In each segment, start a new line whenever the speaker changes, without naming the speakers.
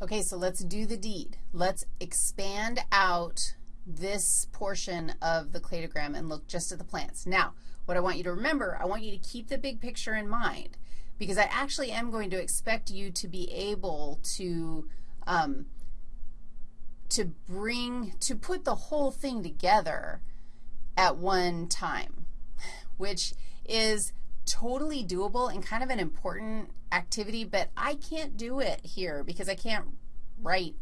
Okay, so let's do the deed. Let's expand out this portion of the cladogram and look just at the plants. Now, what I want you to remember, I want you to keep the big picture in mind because I actually am going to expect you to be able to, um, to bring, to put the whole thing together at one time, which is totally doable and kind of an important activity, but I can't do it here because I can't write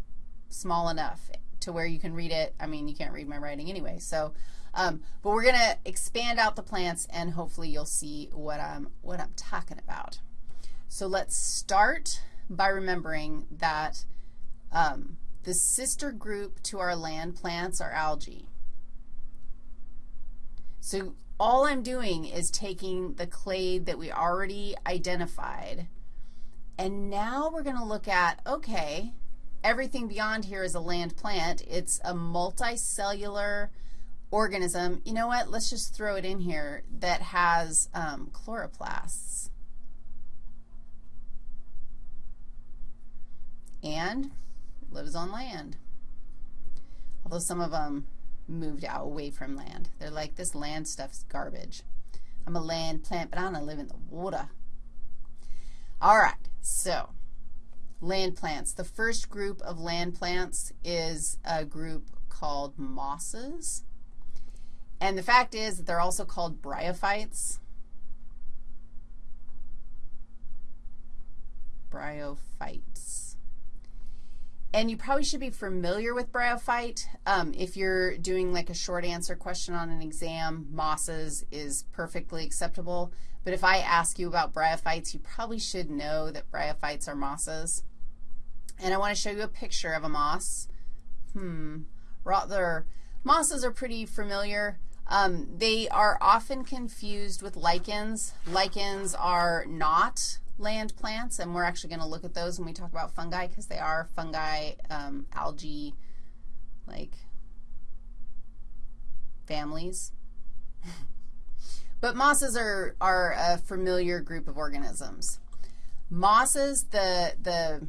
small enough to where you can read it. I mean, you can't read my writing anyway. So, um, but we're going to expand out the plants, and hopefully you'll see what I'm, what I'm talking about. So let's start by remembering that um, the sister group to our land plants are algae. So all I'm doing is taking the clade that we already identified, and now we're going to look at, okay, everything beyond here is a land plant. It's a multicellular organism. You know what? Let's just throw it in here that has um, chloroplasts. And lives on land. Although some of them moved out away from land. They're like, this land stuff's garbage. I'm a land plant, but I to live in the water. All right, so land plants. The first group of land plants is a group called mosses. And the fact is that they're also called bryophytes. Bryophytes. And you probably should be familiar with bryophyte. Um, if you're doing like a short answer question on an exam, mosses is perfectly acceptable. But if I ask you about bryophytes, you probably should know that bryophytes are mosses. And I want to show you a picture of a moss. Hmm. Rather, mosses are pretty familiar. Um, they are often confused with lichens. Lichens are not land plants, and we're actually going to look at those when we talk about fungi because they are fungi, um, algae, like families. but mosses are, are a familiar group of organisms. Mosses, the, the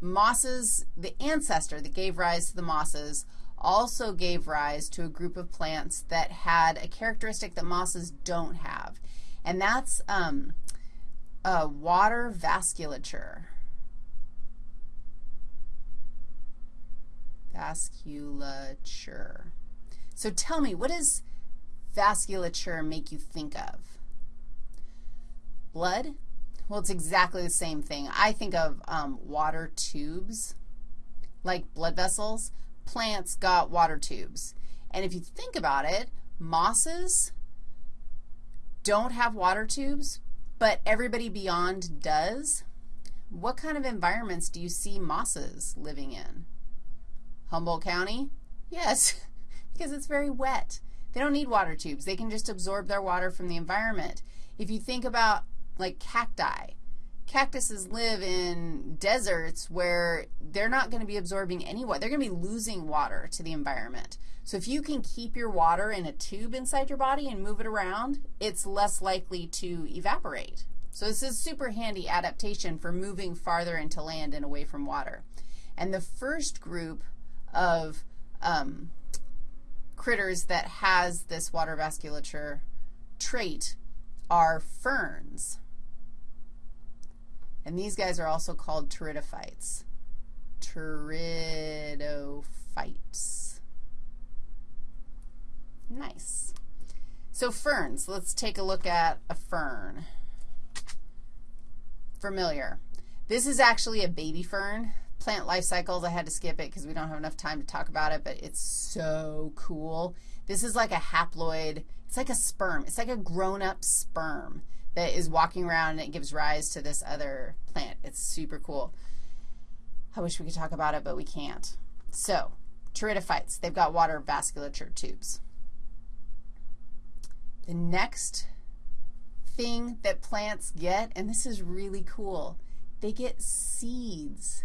mosses, the ancestor that gave rise to the mosses also gave rise to a group of plants that had a characteristic that mosses don't have, and that's um, uh, water vasculature. Vasculature. So tell me, what does vasculature make you think of? Blood? Well, it's exactly the same thing. I think of um, water tubes, like blood vessels. Plants got water tubes. And if you think about it, mosses don't have water tubes, but everybody beyond does. What kind of environments do you see mosses living in? Humboldt County? Yes, because it's very wet. They don't need water tubes. They can just absorb their water from the environment. If you think about like cacti, cactuses live in deserts where they're not going to be absorbing any water. They're going to be losing water to the environment. So if you can keep your water in a tube inside your body and move it around, it's less likely to evaporate. So this is super handy adaptation for moving farther into land and away from water. And the first group of um, critters that has this water vasculature trait are ferns. And these guys are also called pteridophytes. Pteridophytes. Nice. So ferns, let's take a look at a fern. Familiar. This is actually a baby fern. Plant life cycles, I had to skip it because we don't have enough time to talk about it, but it's so cool. This is like a haploid. It's like a sperm. It's like a grown-up sperm that is walking around and it gives rise to this other plant. It's super cool. I wish we could talk about it, but we can't. So, pteridophytes, they've got water vasculature tubes. The next thing that plants get, and this is really cool, they get seeds.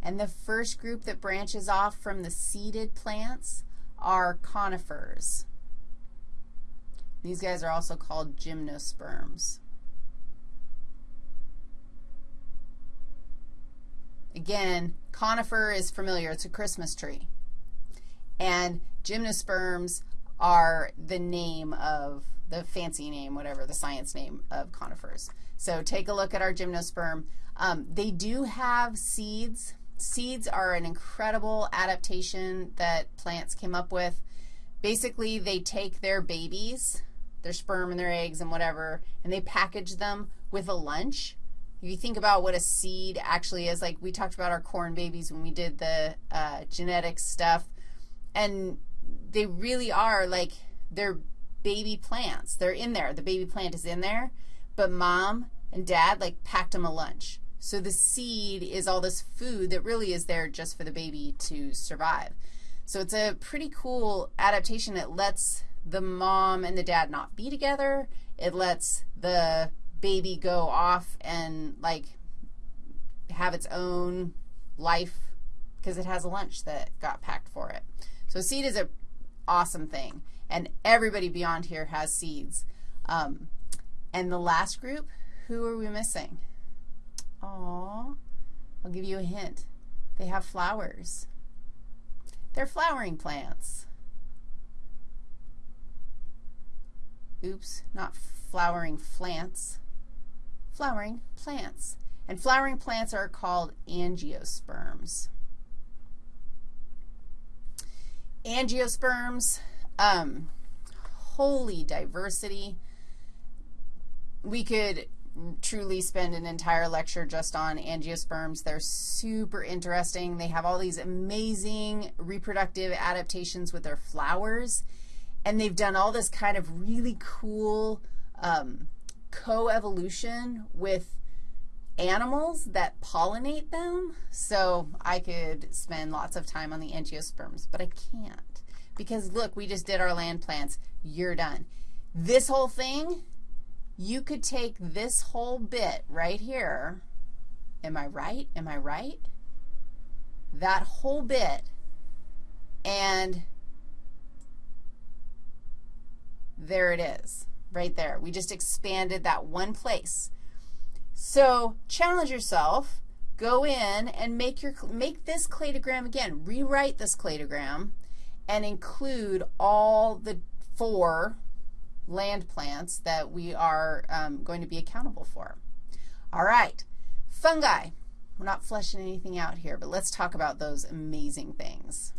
And the first group that branches off from the seeded plants are conifers. These guys are also called gymnosperms. Again, conifer is familiar. It's a Christmas tree. And gymnosperms are the name of the fancy name, whatever, the science name of conifers. So take a look at our gymnosperm. Um, they do have seeds. Seeds are an incredible adaptation that plants came up with. Basically, they take their babies, their sperm and their eggs and whatever, and they package them with a lunch. If you think about what a seed actually is, like we talked about our corn babies when we did the uh, genetics stuff, and they really are like they're baby plants. They're in there. The baby plant is in there, but mom and dad like packed them a lunch. So the seed is all this food that really is there just for the baby to survive. So it's a pretty cool adaptation. It lets the mom and the dad not be together. It lets the baby go off and like have its own life because it has a lunch that got packed for it. So seed is an awesome thing, and everybody beyond here has seeds. Um, and the last group, who are we missing? Aw, I'll give you a hint. They have flowers. They're flowering plants. Oops, not flowering plants. Flowering plants. And flowering plants are called angiosperms. Angiosperms, um, holy diversity. We could truly spend an entire lecture just on angiosperms. They're super interesting. They have all these amazing reproductive adaptations with their flowers, and they've done all this kind of really cool um, coevolution with animals that pollinate them. So I could spend lots of time on the angiosperms, but I can't because, look, we just did our land plants. You're done. This whole thing, you could take this whole bit right here. Am I right? Am I right? That whole bit and there it is right there. We just expanded that one place. So challenge yourself. Go in and make, your, make this cladogram again. Rewrite this cladogram and include all the four land plants that we are um, going to be accountable for. All right, fungi. We're not fleshing anything out here, but let's talk about those amazing things.